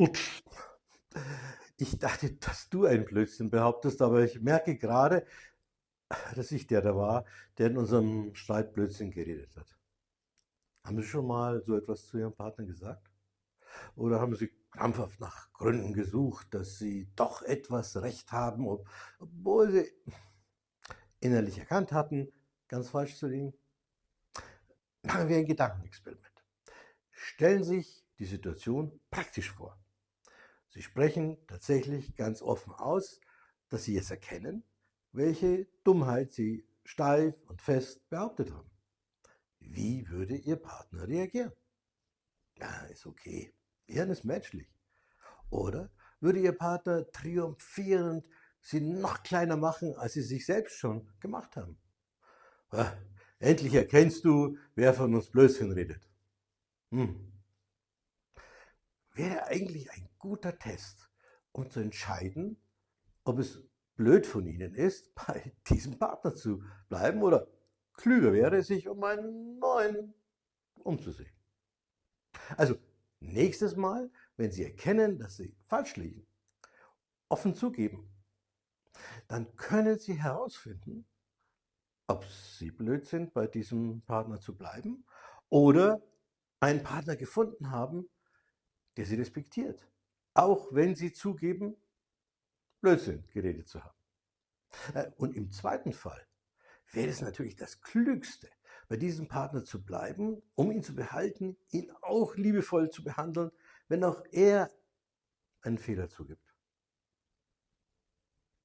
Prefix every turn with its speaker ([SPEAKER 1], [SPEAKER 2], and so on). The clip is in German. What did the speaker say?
[SPEAKER 1] Ups. Ich dachte, dass du ein Blödsinn behauptest, aber ich merke gerade, dass ich der da war, der in unserem Streit Blödsinn geredet hat. Haben Sie schon mal so etwas zu Ihrem Partner gesagt? Oder haben Sie krampfhaft nach Gründen gesucht, dass Sie doch etwas Recht haben, obwohl Sie innerlich erkannt hatten, ganz falsch zu liegen? Machen wir ein Gedankenexperiment. Stellen Sie sich die Situation praktisch vor. Sie sprechen tatsächlich ganz offen aus, dass Sie jetzt erkennen, welche Dummheit Sie steif und fest behauptet haben. Wie würde Ihr Partner reagieren? Ja, ist okay. Hirn ist menschlich. Oder würde Ihr Partner triumphierend Sie noch kleiner machen, als Sie sich selbst schon gemacht haben? Ja, endlich erkennst du, wer von uns Blödsinn redet. Hm wäre eigentlich ein guter Test, um zu entscheiden, ob es blöd von Ihnen ist, bei diesem Partner zu bleiben oder klüger wäre, sich um einen neuen umzusehen. Also nächstes Mal, wenn Sie erkennen, dass Sie falsch liegen, offen zugeben, dann können Sie herausfinden, ob Sie blöd sind, bei diesem Partner zu bleiben oder einen Partner gefunden haben, der sie respektiert. Auch wenn sie zugeben, Blödsinn geredet zu haben. Äh, und im zweiten Fall wäre es natürlich das Klügste, bei diesem Partner zu bleiben, um ihn zu behalten, ihn auch liebevoll zu behandeln, wenn auch er einen Fehler zugibt.